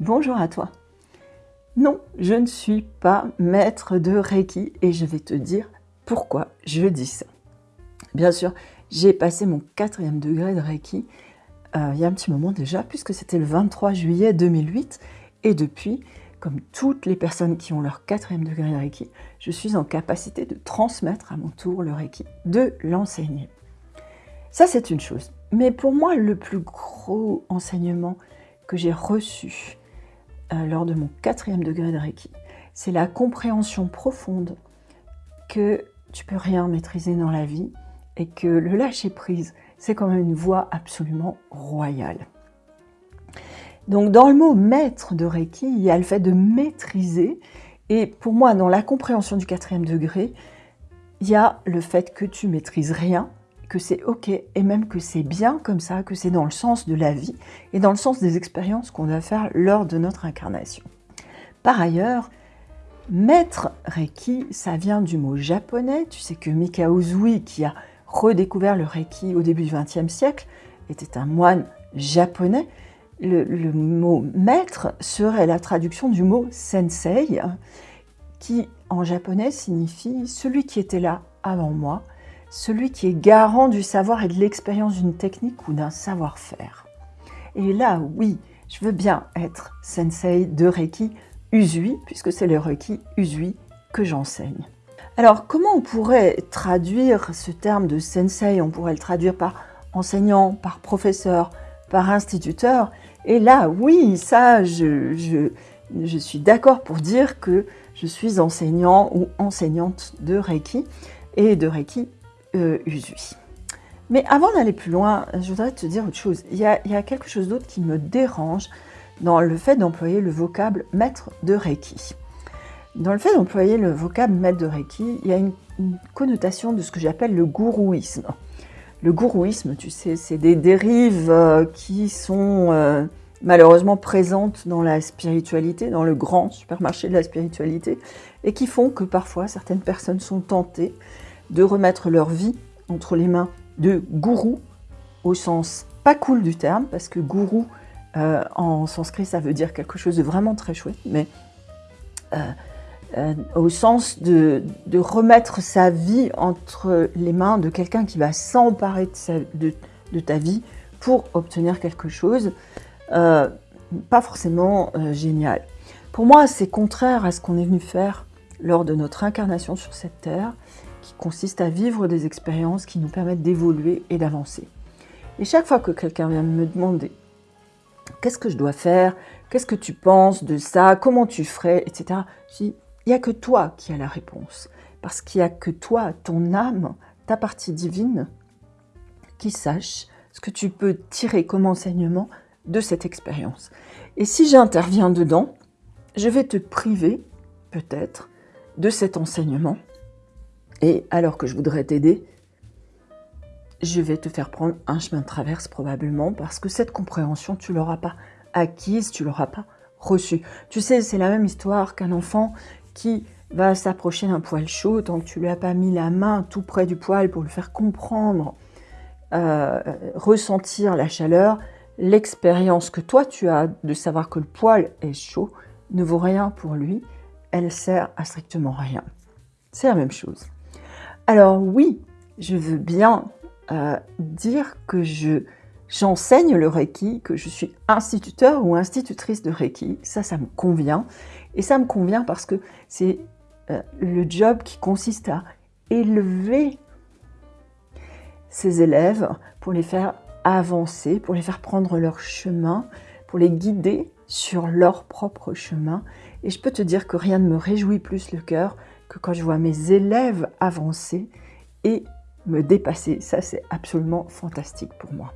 Bonjour à toi. Non, je ne suis pas maître de Reiki et je vais te dire pourquoi je dis ça. Bien sûr, j'ai passé mon quatrième degré de Reiki euh, il y a un petit moment déjà, puisque c'était le 23 juillet 2008. Et depuis, comme toutes les personnes qui ont leur quatrième degré de Reiki, je suis en capacité de transmettre à mon tour le Reiki, de l'enseigner. Ça, c'est une chose. Mais pour moi, le plus gros enseignement que j'ai reçu euh, lors de mon quatrième degré de Reiki, c'est la compréhension profonde que tu peux rien maîtriser dans la vie et que le lâcher-prise, c'est quand même une voie absolument royale. Donc dans le mot maître de Reiki, il y a le fait de maîtriser. Et pour moi, dans la compréhension du quatrième degré, il y a le fait que tu maîtrises rien, que c'est ok et même que c'est bien comme ça, que c'est dans le sens de la vie et dans le sens des expériences qu'on va faire lors de notre incarnation. Par ailleurs, maître Reiki, ça vient du mot japonais. Tu sais que Mikao Uzui, qui a redécouvert le Reiki au début du XXe siècle, était un moine japonais. Le, mot maître serait la traduction du mot sensei, qui en japonais signifie celui qui était là avant moi, celui qui est garant du savoir et de l'expérience d'une technique ou d'un savoir-faire. Et là, oui, je veux bien être sensei de Reiki Usui, puisque c'est le Reiki Usui que j'enseigne. Alors, comment on pourrait traduire ce terme de sensei? On pourrait le traduire par enseignant, par professeur, par instituteur. Et là, oui, ça, je, suis d'accord pour dire que je suis enseignant ou enseignante de Reiki et de Reiki euh, Usui. Mais avant d'aller plus loin, je voudrais te dire autre chose. Il y a, quelque chose d'autre qui me dérange dans le fait d'employer le vocable maître de Reiki. Dans le fait d'employer le vocable maître de Reiki, il y a une, connotation de ce que j'appelle le gourouisme. Le gourouisme, tu sais, c'est des dérives euh, qui sont euh, malheureusement présentes dans la spiritualité, dans le grand supermarché de la spiritualité, et qui font que parfois certaines personnes sont tentées de remettre leur vie entre les mains de gourous, au sens pas cool du terme, parce que gourou euh, en sanskrit ça veut dire quelque chose de vraiment très chouette, mais euh, au sens de, remettre sa vie entre les mains de quelqu'un qui va s'emparer de, ta vie pour obtenir quelque chose, euh, pas forcément euh, génial. Pour moi, c'est contraire à ce qu'on est venu faire lors de notre incarnation sur cette terre, qui consiste à vivre des expériences qui nous permettent d'évoluer et d'avancer. Et chaque fois que quelqu'un vient me demander qu'est-ce que je dois faire, qu'est-ce que tu penses de ça, comment tu ferais, etc., je dis il n'y a que toi qui as la réponse. Parce qu'il n'y a que toi, ton âme, ta partie divine, qui sache ce que tu peux tirer comme enseignement de cette expérience. Et si j'interviens dedans, je vais te priver, peut-être, de cet enseignement. Et alors que je voudrais t'aider, je vais te faire prendre un chemin de traverse probablement parce que cette compréhension, tu l'auras pas acquise, tu l'auras pas reçue. Tu sais, c'est la même histoire qu'un enfant qui va s'approcher d'un poil chaud tant que tu lui as pas mis la main tout près du poil pour le faire comprendre, euh, ressentir la chaleur, l'expérience que toi tu as de savoir que le poil est chaud ne vaut rien pour lui, elle sert à strictement rien. C'est la même chose. Alors oui, je veux bien euh, dire que je j'enseigne le Reiki, que je suis instituteur ou institutrice de Reiki, ça, ça me convient. Et ça me convient parce que c'est euh, le job qui consiste à élever ses élèves pour les faire avancer, pour les faire prendre leur chemin, pour les guider sur leur propre chemin. Et je peux te dire que rien ne me réjouit plus le cœur que quand je vois mes élèves avancer et me dépasser. Ça, c'est absolument fantastique pour moi.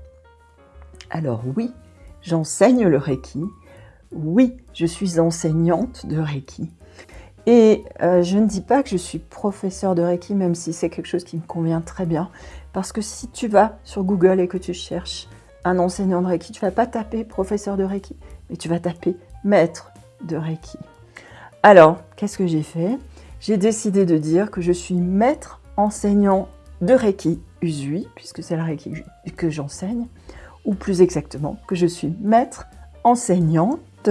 Alors oui, j'enseigne le Reiki, oui, je suis enseignante de Reiki. Et euh, je ne dis pas que je suis professeur de Reiki, même si c'est quelque chose qui me convient très bien. Parce que si tu vas sur Google et que tu cherches un enseignant de Reiki, tu vas pas taper professeur de Reiki, mais tu vas taper maître de Reiki. Alors, qu'est-ce que j'ai fait? J'ai décidé de dire que je suis maître enseignant de Reiki Usui, puisque c'est le Reiki que j'enseigne, ou plus exactement, que je suis maître enseignante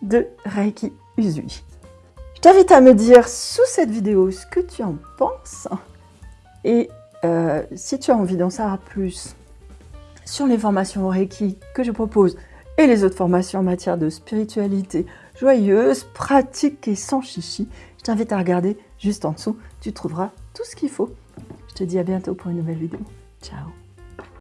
de Reiki Usui. Je t'invite à me dire sous cette vidéo ce que tu en penses et euh, si tu as envie d'en savoir plus sur les formations Reiki que je propose et les autres formations en matière de spiritualité joyeuse, pratique et sans chichi, t'invite à regarder juste en dessous, tu trouveras tout ce qu'il faut. Je te dis à bientôt pour une nouvelle vidéo. Ciao